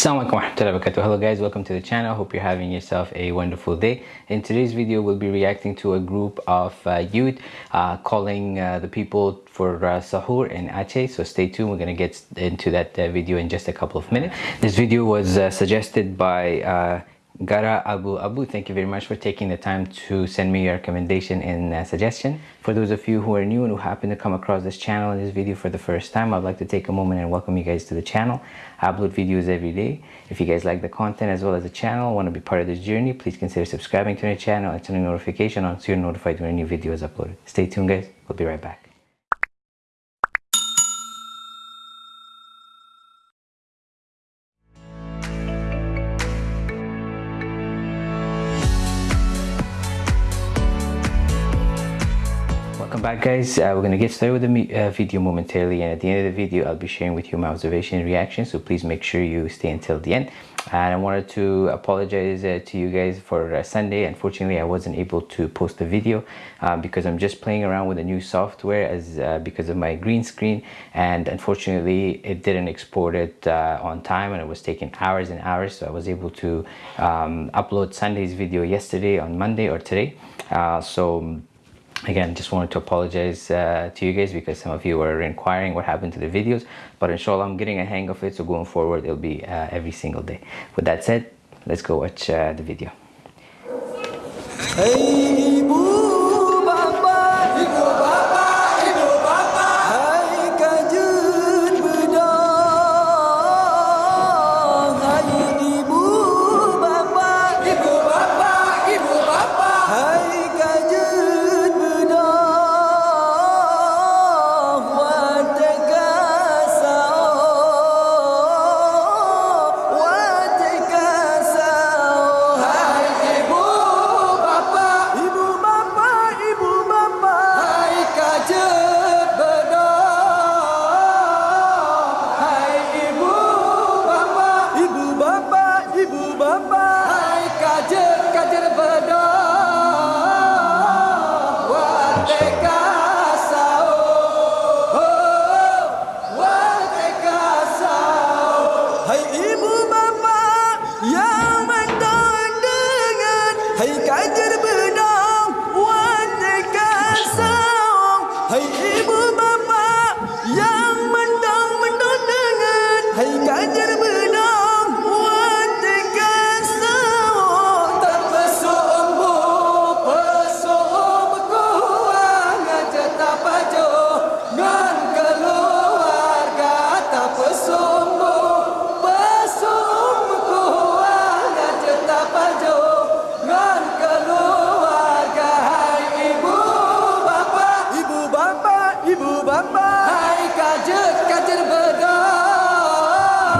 Assalamualaikum warahmatullahi wabarakatuh. Hello guys, welcome to the channel. Hope you're having yourself a wonderful day. In today's video, we'll be reacting to a group of uh, youth uh, calling uh, the people for uh, sahur in Aceh. So stay tuned. We're to get into that uh, video in just a couple of minutes. This video was uh, suggested by Gara Abu Abu, thank you very much for taking the time to send me your recommendation and uh, suggestion. For those of you who are new and who happen to come across this channel and this video for the first time, I'd like to take a moment and welcome you guys to the channel. I upload videos every day. If you guys like the content as well as the channel, want to be part of this journey, please consider subscribing to the channel and turning notification on so you're notified when a new video is uploaded. Stay tuned guys, we'll be right back. Welcome back guys. Uh, we're gonna get started with the uh, video momentarily and at the end of the video I'll be sharing with you my observation and reaction so please make sure you stay until the end. And I wanted to apologize uh, to you guys for uh, Sunday. Unfortunately I wasn't able to post the video uh, because I'm just playing around with a new software as uh, because of my green screen and unfortunately it didn't export it on time and it was taking hours and hours so I was able to um, upload Sunday's video yesterday on Monday or today. So again just wanted to apologize uh, to you guys because some of you were inquiring what happened to the videos but inshallah i'm getting a hang of it so going forward it'll be uh, every single day. With that said let's go watch uh, the video. Hey,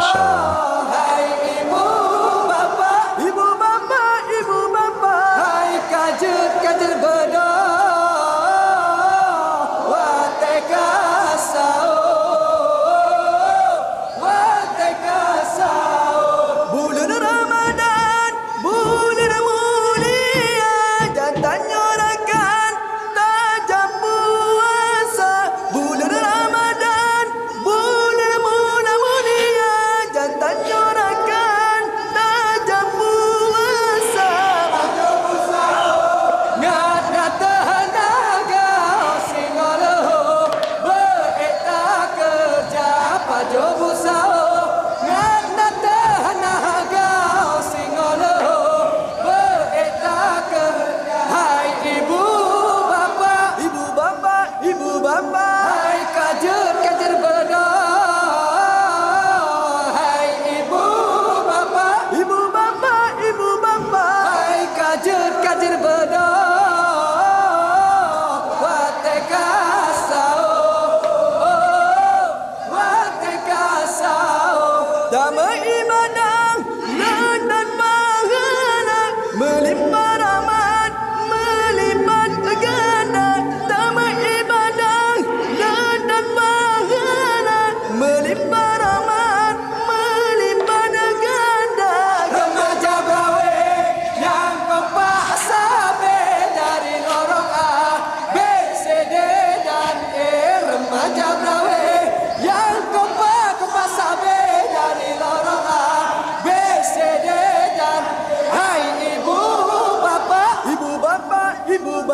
Maşallah.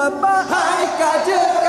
Bapa Hai kajet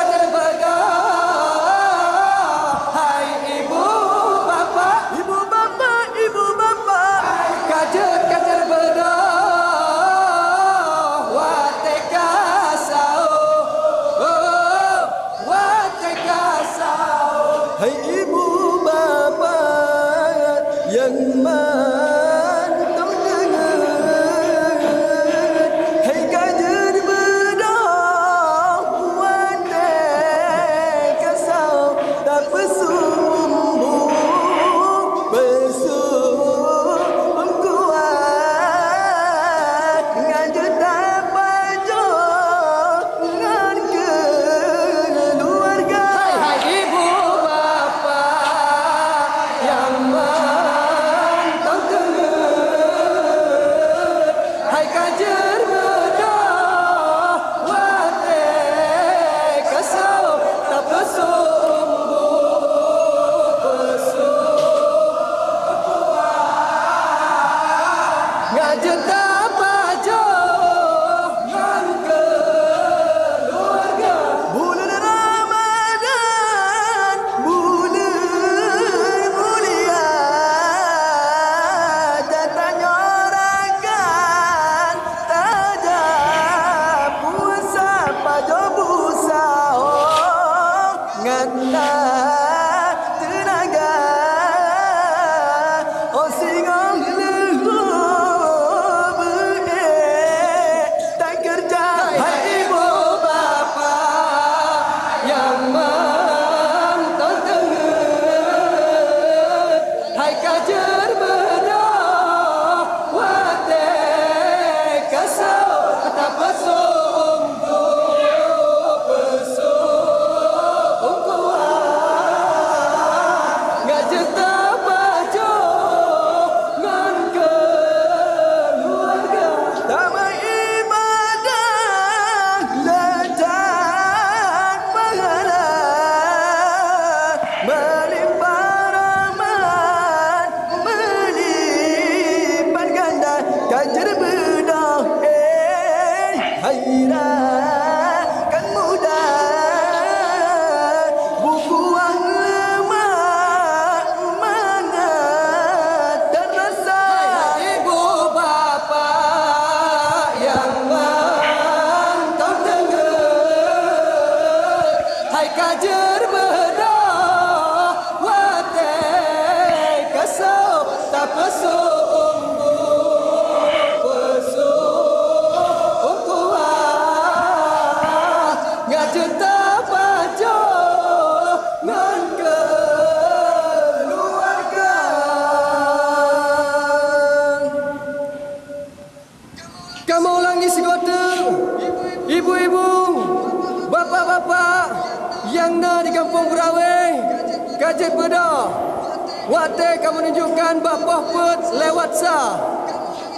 Waktu kamu menunjukkan Bapa put lewat sah.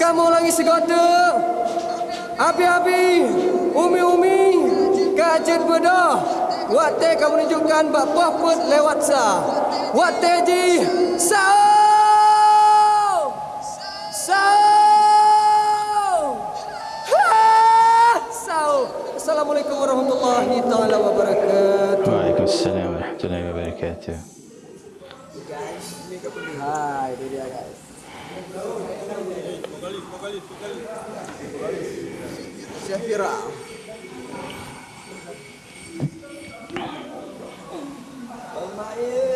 Kamu ulangi segota Abi-abi Umi-umi Kajet Bedah. Waktu kamu menunjukkan Bapa put lewat sah. Waktu ji Sao Sao Sao Assalamualaikum warahmatullahi taala wabarakatuh. Waalaikumsalam warahmatullahi wabarakatuh. 30 Ha itu dia guys. Syafira Almair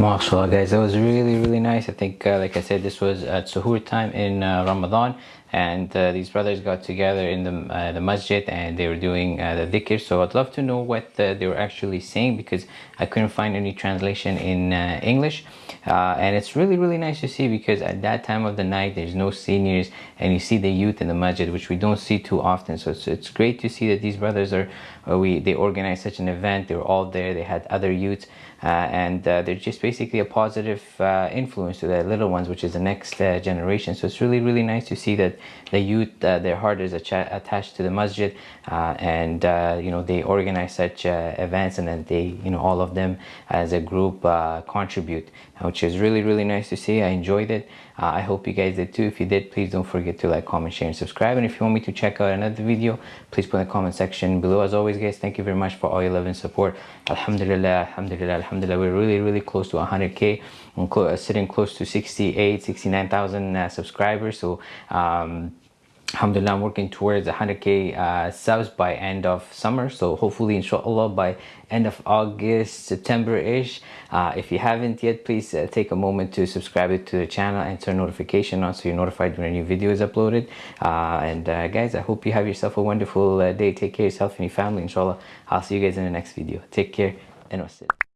MashaAllah guys, that was really really nice. I think uh, like I said this was at suhoor time in uh, Ramadan and uh, these brothers got together in the, uh, the masjid and they were doing uh, the dhikr. So I'd love to know what uh, they were actually saying because I couldn't find any translation in English. And it's really really nice to see because at that time of the night there's no seniors and you see the youth in the masjid which we don't see too often. So it's, it's great to see that these brothers are, we they organized such an event. They were all there. They had other youths and uh, they're just basically a positive uh, influence to the little ones which is the next uh, generation. So it's really really nice to see that the youth their heart is attached to the masjid and you know they organize such events and then they you know all of them as a group contribute which is really really nice to see. I enjoyed it I hope you guys did too. If you did please don't forget to like comment share and subscribe. And if you want me to check out another video please put in the comment section below. As always guys thank you very much for all your love and support. Alhamdulillah alhamdulillah alhamdulillah. We're really really close to 100k i'm clo sitting close to 68 69,000 uh, subscribers. So um, alhamdulillah i'm working towards 100k uh, subs by end of summer. So hopefully inshallah by end of august september ish uh, if you haven't yet please uh, take a moment to subscribe to the channel and turn notification on so you're notified when a new video is uploaded. Uh, and uh, guys i hope you have yourself a wonderful uh, day. Take care of yourself and your family inshallah. I'll see you guys in the next video. Take care and wassalam